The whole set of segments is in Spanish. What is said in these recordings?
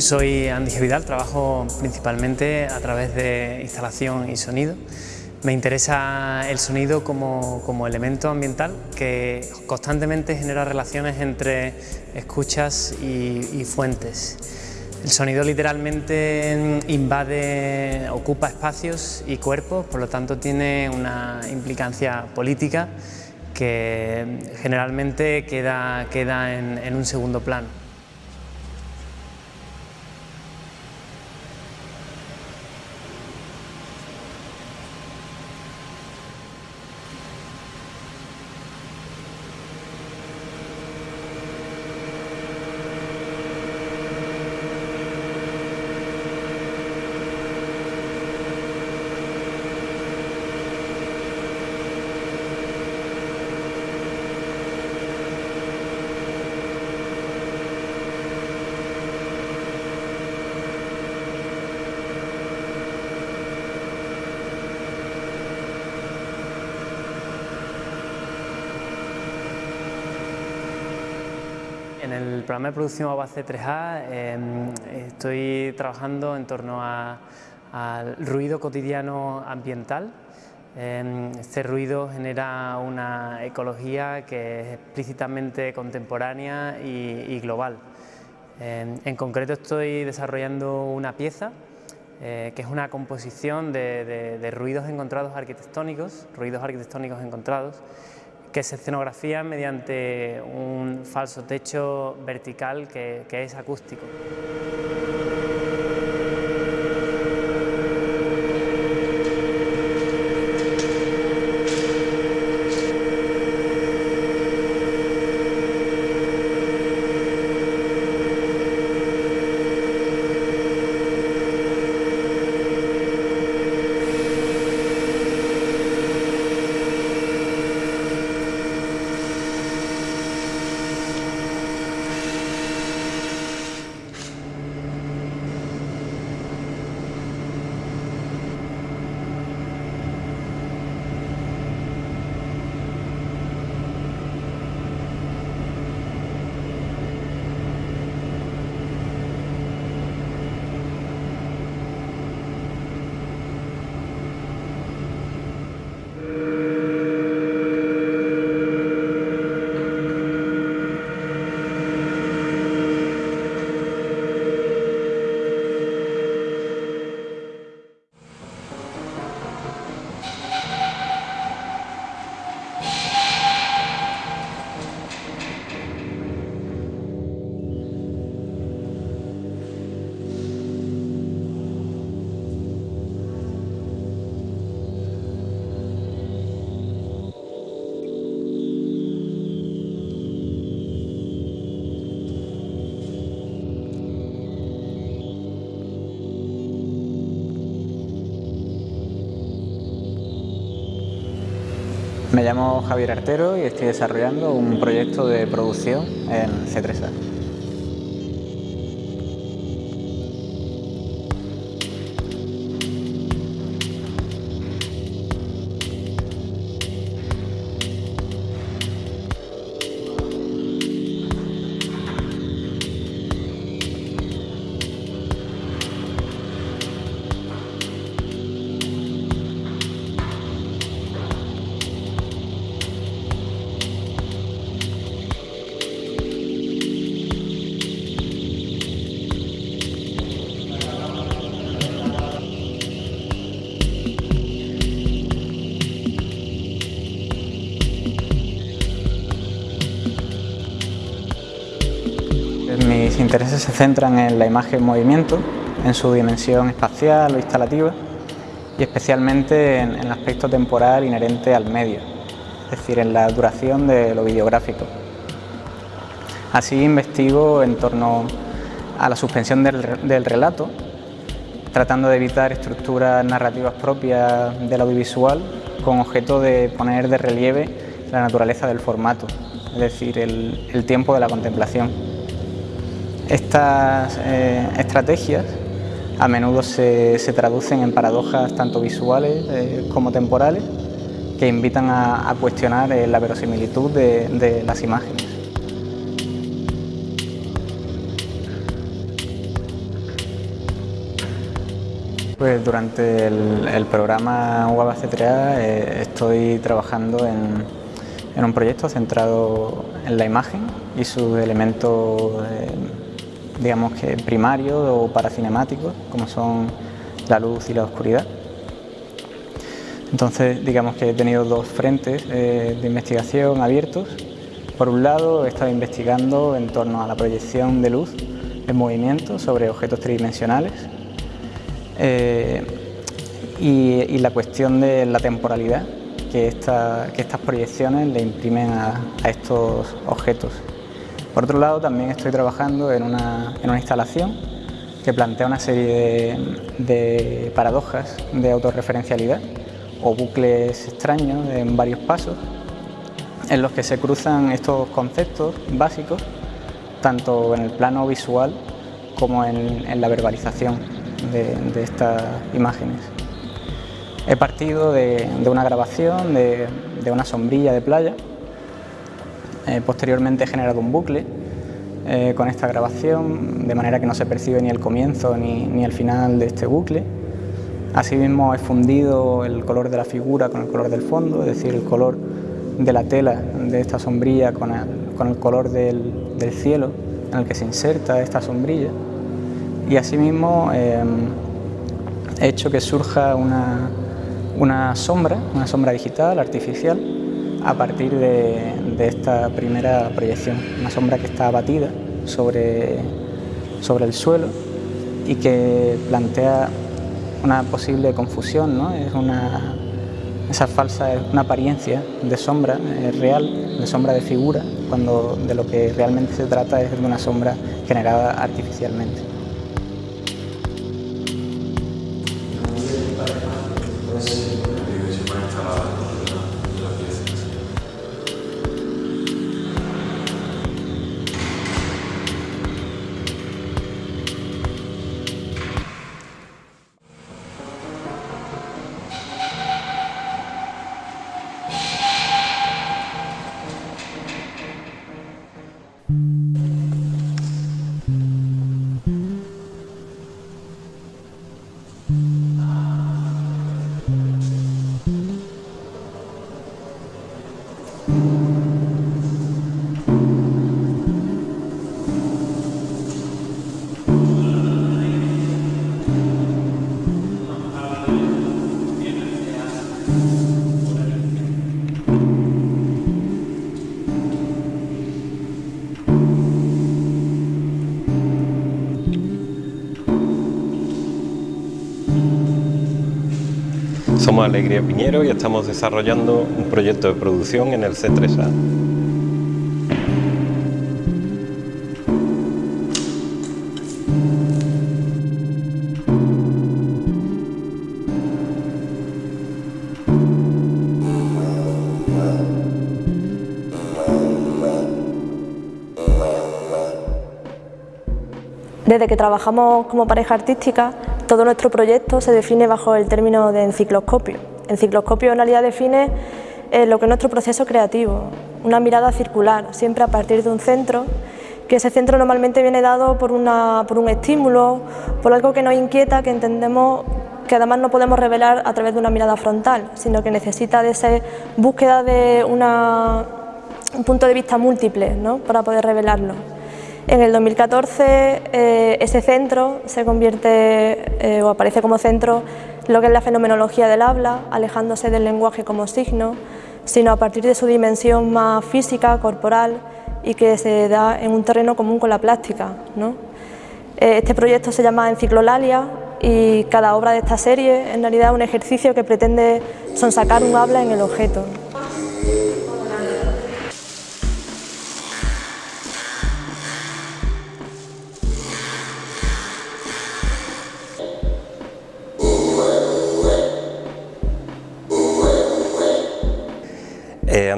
Soy Andy Vidal, trabajo principalmente a través de instalación y sonido. Me interesa el sonido como, elemento ambiental que constantemente genera relaciones entre escuchas y, fuentes. El sonido literalmente invade, ocupa espacios y cuerpos, por lo tanto tiene una implicancia política que generalmente queda, en un segundo plano. En el programa de producción base 3A em, estoy trabajando en torno al ruido cotidiano ambiental. Em, este ruido genera una ecología que es explícitamente contemporánea y, global. Em, en concreto estoy desarrollando una pieza eh, que es una composición de ruidos encontrados arquitectónicos, ruidos arquitectónicos encontrados, que se escenografía mediante un falso techo vertical que, que es acústico. Me llamo Javier Artero y estoy desarrollando un proyecto de producción en C3A. Intereses se centran en la imagen en movimiento, en su dimensión espacial o instalativa y especialmente en, el aspecto temporal inherente al medio, es decir, en la duración de lo videográfico. Así investigo en torno a la suspensión del, relato, tratando de evitar estructuras narrativas propias del audiovisual con objeto de poner de relieve la naturaleza del formato, es decir, el tiempo de la contemplación. Estas eh, estrategias a menudo se, traducen en paradojas tanto visuales eh, como temporales que invitan a, cuestionar eh, la verosimilitud de las imágenes. Pues durante el, programa UABA C3A eh, estoy trabajando en, un proyecto centrado en la imagen y sus elementos, digamos que primarios o paracinemáticos, como son la luz y la oscuridad. Entonces, digamos que he tenido dos frentes eh, de investigación abiertos. Por un lado, he estado investigando en torno a la proyección de luz en movimiento sobre objetos tridimensionales eh, y, la cuestión de la temporalidad que, estas proyecciones le imprimen a, estos objetos. Por otro lado, también estoy trabajando en una, instalación que plantea una serie de, paradojas de autorreferencialidad o bucles extraños en varios pasos en los que se cruzan estos conceptos básicos tanto en el plano visual como en la verbalización de, estas imágenes. He partido de, una grabación de, una sombrilla de playa, eh, posteriormente he generado un bucle eh, con esta grabación, de manera que no se percibe ni el comienzo ni, ni, el final de este bucle. Asimismo he fundido el color de la figura con el color del fondo, es decir, el color de la tela de esta sombrilla con el, color del cielo en el que se inserta esta sombrilla y asimismo em, he hecho que surja una, una, sombra, una sombra digital, artificial, a partir de, esta primera proyección, una sombra que está abatida sobre, sobre el suelo y que plantea una posible confusión, ¿no? es una, esa falsa, una apariencia de sombra real, de sombra de figura, cuando de lo que realmente se trata es de una sombra generada artificialmente. Somos Alegría Piñero y estamos desarrollando un proyecto de producción en el C3A. Desde que trabajamos como pareja artística todo nuestro proyecto se define bajo el término de encicloscopio. Encicloscopio en realidad define eh, lo que es nuestro proceso creativo, una mirada circular, siempre a partir de un centro, que ese centro normalmente viene dado por, por un estímulo, por algo que nos inquieta, que entendemos que además no podemos revelar a través de una mirada frontal, sino que necesita de esa búsqueda de un punto de vista múltiple ¿no? para poder revelarlo. En el 2014 eh, ese centro se convierte eh, o aparece como centro lo que es la fenomenología del habla, alejándose del lenguaje como signo, sino a partir de su dimensión más física, corporal y que se da en un terreno común con la plástica. Eh, este proyecto se llama Enciclolalia y cada obra de esta serie en realidad es un ejercicio que pretende sonsacar un habla en el objeto.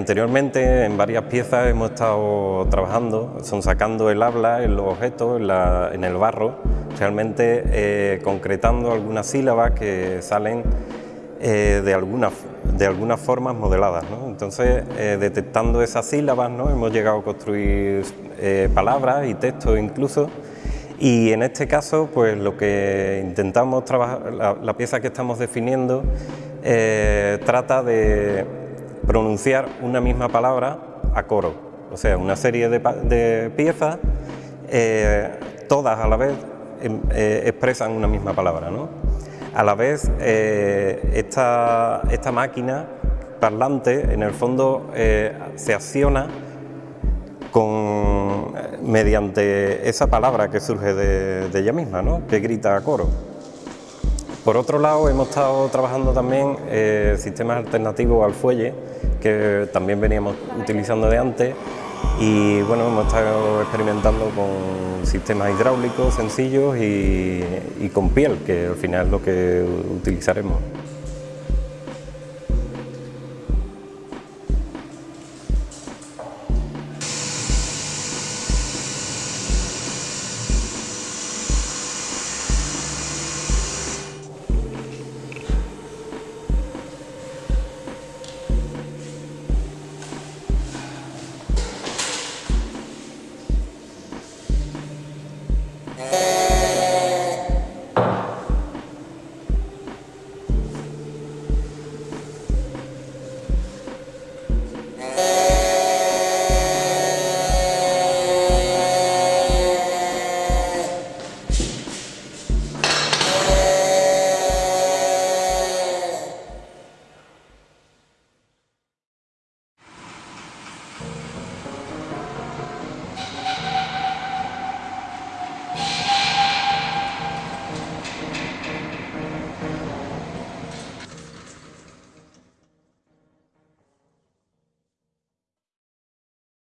Anteriormente en varias piezas hemos estado trabajando, son sacando el habla en los objetos, en, el barro, realmente eh, concretando algunas sílabas que salen eh, de, algunas, de algunas formas modeladas. Entonces, detectando esas sílabas, ¿no? hemos llegado a construir palabras y textos incluso, Y en este caso, pues lo que intentamos trabajar, la, pieza que estamos definiendo, eh, trata de pronunciar una misma palabra a coro, o sea, una serie de, piezas, eh, todas a la vez em, eh, expresan una misma palabra. ¿no? A la vez, esta, esta máquina parlante, en el fondo, se acciona con, mediante esa palabra que surge de, ella misma, ¿no? que grita a coro. Por otro lado, hemos estado trabajando también eh, sistemas alternativos al fuelle, que también veníamos utilizando de antes, y bueno, hemos estado experimentando con sistemas hidráulicos sencillos y, y con piel, que al final es lo que utilizaremos.